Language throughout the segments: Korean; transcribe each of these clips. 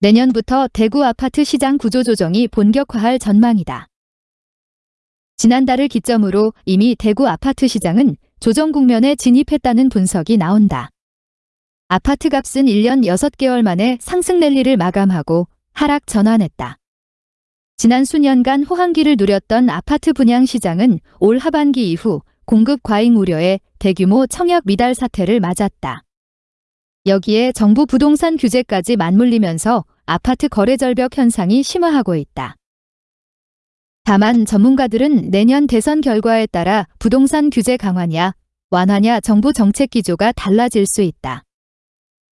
내년부터 대구 아파트 시장 구조 조정이 본격화할 전망이다. 지난달을 기점으로 이미 대구 아파트 시장은 조정 국면에 진입했다는 분석이 나온다. 아파트 값은 1년 6개월 만에 상승 랠리를 마감하고 하락 전환했다. 지난 수년간 호황기를 누렸던 아파트 분양 시장은 올 하반기 이후 공급 과잉 우려에 대규모 청약 미달 사태를 맞았다. 여기에 정부 부동산 규제까지 맞물리면서 아파트 거래 절벽 현상이 심화하고 있다. 다만 전문가들은 내년 대선 결과에 따라 부동산 규제 강화냐, 완화냐 정부 정책 기조가 달라질 수 있다.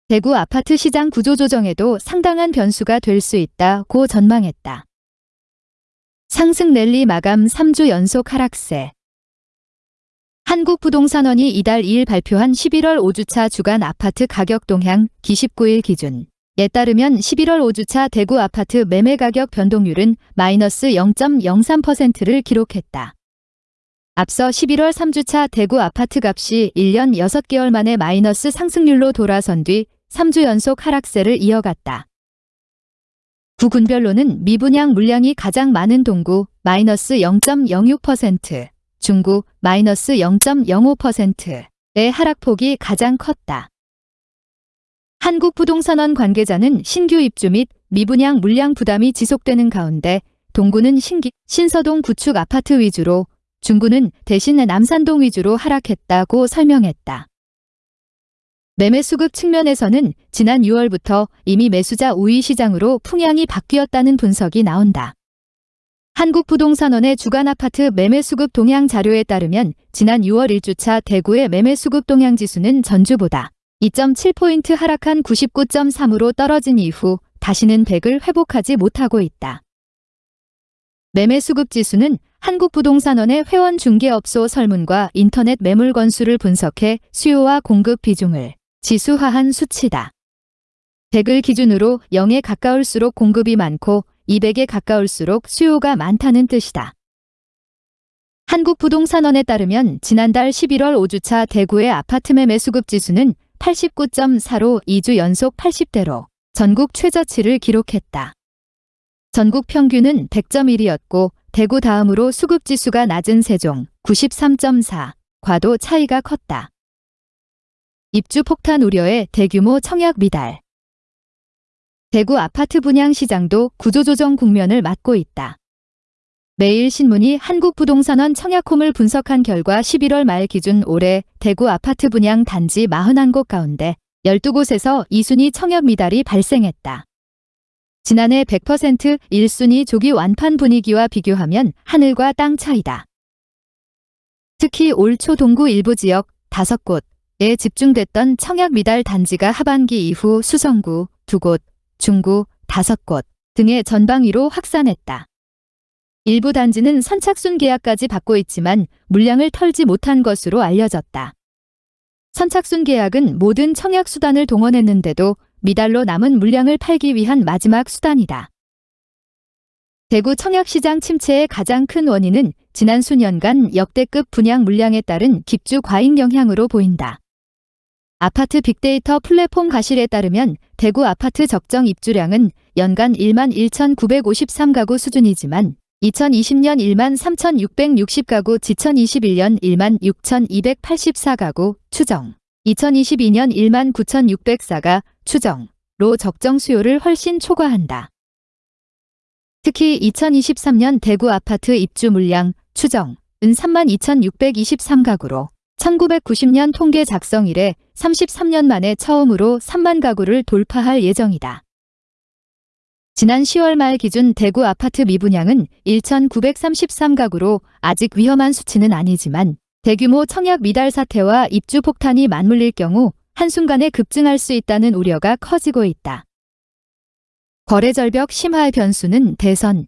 대구 아파트 시장 구조 조정에도 상당한 변수가 될 수 있다고 전망했다. 상승 랠리 마감 3주 연속 하락세 한국부동산원이 이달 2일 발표한 11월 5주차 주간 아파트 가격 동향 기 19일 기준 에 따르면 11월 5주차 대구 아파트 매매 가격 변동률은 마이너스 0.03%를 기록했다. 앞서 11월 3주차 대구 아파트 값이 1년 6개월 만에 마이너스 상승률로 돌아선 뒤 3주 연속 하락세를 이어갔다. 구군별로는 미분양 물량이 가장 많은 동구 마이너스 0.06%, 중구 마이너스 0.05%의 하락폭이 가장 컸다. 한국부동산원 관계자는 신규 입주 및 미분양 물량 부담이 지속되는 가운데 동구는 신기, 신서동 구축 아파트 위주로 중구는 대신 남산동 위주로 하락했다고 설명했다. 매매 수급 측면에서는 지난 6월부터 이미 매수자 우위 시장으로 풍향이 바뀌었다는 분석이 나온다. 한국부동산원의 주간 아파트 매매 수급 동향 자료에 따르면 지난 6월 1주차 대구의 매매 수급 동향 지수는 전주보다 2.7포인트 하락한 99.3으로 떨어진 이후 다시는 100을 회복하지 못하고 있다. 매매 수급 지수는 한국부동산원의 회원 중개업소 설문과 인터넷 매물 건수를 분석해 수요와 공급 비중을 지수화한 수치다. 100을 기준으로 0에 가까울수록 공급이 많고 200에 가까울수록 수요가 많다는 뜻이다. 한국부동산원에 따르면 지난달 11월 5주차 대구의 아파트 매매 수급 지수는 89.4로 2주 연속 80대로 전국 최저치를 기록했다. 전국 평균은 100.1이었고 대구 다음으로 수급 지수가 낮은 세종 93.4, 과도 차이가 컸다. 입주 폭탄 우려에 대규모 청약 미달. 대구 아파트 분양 시장도 구조조정 국면을 맞고 있다. 매일신문이 한국부동산원 청약홈을 분석한 결과 11월 말 기준 올해 대구 아파트 분양 단지 41곳 가운데 12곳에서 2순위 청약 미달이 발생했다. 지난해 100% 1순위 조기 완판 분위기와 비교하면 하늘과 땅 차이다. 특히 올 초 동구 일부 지역 5곳, 에 집중됐던 청약 미달 단지가 하반기 이후 수성구 2곳, 중구 5곳 등의 전방위로 확산했다. 일부 단지는 선착순 계약까지 받고 있지만 물량을 털지 못한 것으로 알려졌다. 선착순 계약은 모든 청약 수단을 동원했는데도 미달로 남은 물량을 팔기 위한 마지막 수단이다. 대구 청약시장 침체의 가장 큰 원인은 지난 수년간 역대급 분양 물량에 따른 집주 과잉 영향으로 보인다. 아파트 빅데이터 플랫폼 가실에 따르면 대구 아파트 적정 입주량은 연간 1만 1,953가구 수준이지만 2020년 1만 3,660가구, 2021년 1만 6,284가구 추정, 2022년 1만 9,604가 추정로 적정 수요를 훨씬 초과한다. 특히 2023년 대구 아파트 입주 물량 추정은 3만 2,623가구로 1990년 통계 작성 이래 33년 만에 처음으로 3만 가구를 돌파할 예정이다. 지난 10월 말 기준 대구 아파트 미분양은 1,933가구로 아직 위험한 수치는 아니지만 대규모 청약 미달 사태와 입주 폭탄이 맞물릴 경우 한순간에 급증할 수 있다는 우려가 커지고 있다. 거래 절벽 심화의 변수는 대선,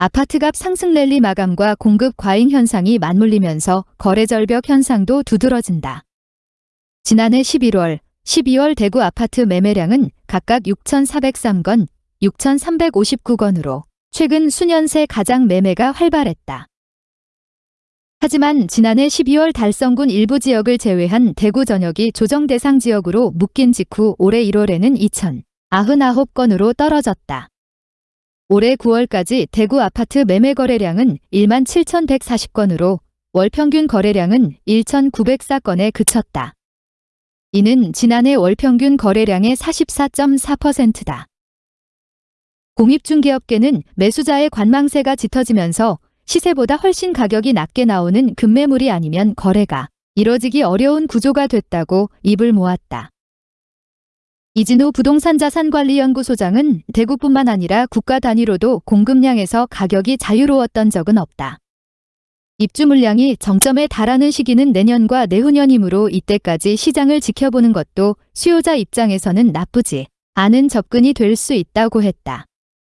아파트값 상승 랠리 마감과 공급 과잉 현상이 맞물리면서 거래 절벽 현상도 두드러진다. 지난해 11월, 12월 대구 아파트 매매량은 각각 6,403건, 6,359건으로 최근 수년 새 가장 매매가 활발했다. 하지만 지난해 12월 달성군 일부 지역을 제외한 대구 전역이 조정 대상 지역으로 묶인 직후 올해 1월에는 2,000, 99건으로 떨어졌다. 올해 9월까지 대구 아파트 매매 거래량은 1만 7,140건으로 월 평균 거래량은 1,904건에 그쳤다. 이는 지난해 월 평균 거래량의 44.4%다. 공입중개업계는 매수자의 관망세가 짙어지면서 시세보다 훨씬 가격이 낮게 나오는 급매물이 아니면 거래가 이뤄지기 어려운 구조가 됐다고 입을 모았다. 이진우 부동산자산관리연구소장은 대구뿐만 아니라 국가 단위로도 공급량에서 가격이 자유로웠던 적은 없다. 입주 물량이 정점에 달하는 시기는 내년과 내후년이므로 이때까지 시장을 지켜보는 것도 수요자 입장에서는 나쁘지 않은 접근이 될 수 있다고 했다.